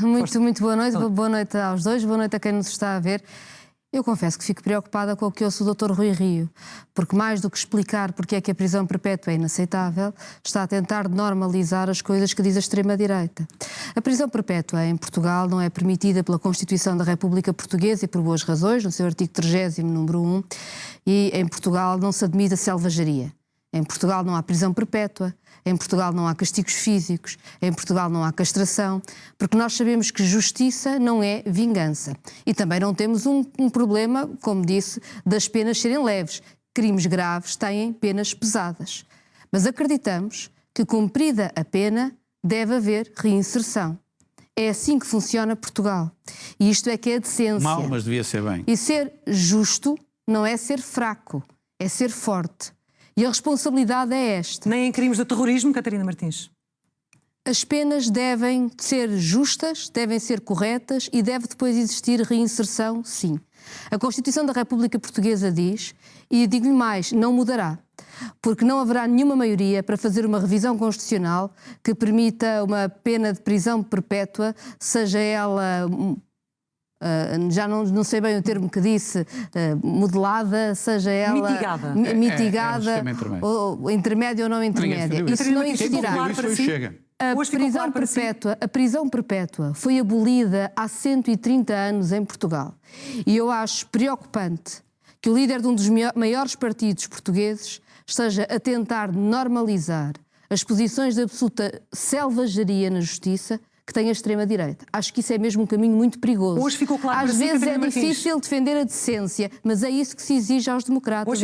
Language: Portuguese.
Muito, muito boa noite. Boa noite aos dois, boa noite a quem nos está a ver. Eu confesso que fico preocupada com o que ouço o Dr. Rui Rio, porque mais do que explicar porque é que a prisão perpétua é inaceitável, está a tentar normalizar as coisas que diz a extrema-direita. A prisão perpétua em Portugal não é permitida pela Constituição da República Portuguesa e por boas razões, no seu artigo 30, número 1, e em Portugal não se admite a selvageria. Em Portugal não há prisão perpétua, em Portugal não há castigos físicos, em Portugal não há castração, porque nós sabemos que justiça não é vingança. E também não temos um, um problema, como disse, das penas serem leves. Crimes graves têm penas pesadas. Mas acreditamos que, cumprida a pena, deve haver reinserção. É assim que funciona Portugal. E isto é que é a decência. Mal, mas devia ser bem. E ser justo não é ser fraco, é ser forte. E a responsabilidade é esta. Nem em crimes de terrorismo, Catarina Martins. As penas devem ser justas, devem ser corretas e deve depois existir reinserção, sim. A Constituição da República Portuguesa diz, e digo-lhe mais, não mudará, porque não haverá nenhuma maioria para fazer uma revisão constitucional que permita uma pena de prisão perpétua, seja ela Uh, já não, não, sei bem o termo que disse, uh, modelada, seja ela mitigada, mitigada é, é, é ou, ou intermédia ou não intermédia. Isso não existirá. A prisão, perpétua, a prisão perpétua foi abolida há 130 anos em Portugal. E eu acho preocupante que o líder de um dos maiores partidos portugueses esteja a tentar normalizar as posições de absoluta selvageria na justiça que tem a extrema-direita. Acho que isso é mesmo um caminho muito perigoso. Hoje ficou claro Às vezes é difícil defender a decência, mas é isso que se exige aos democratas.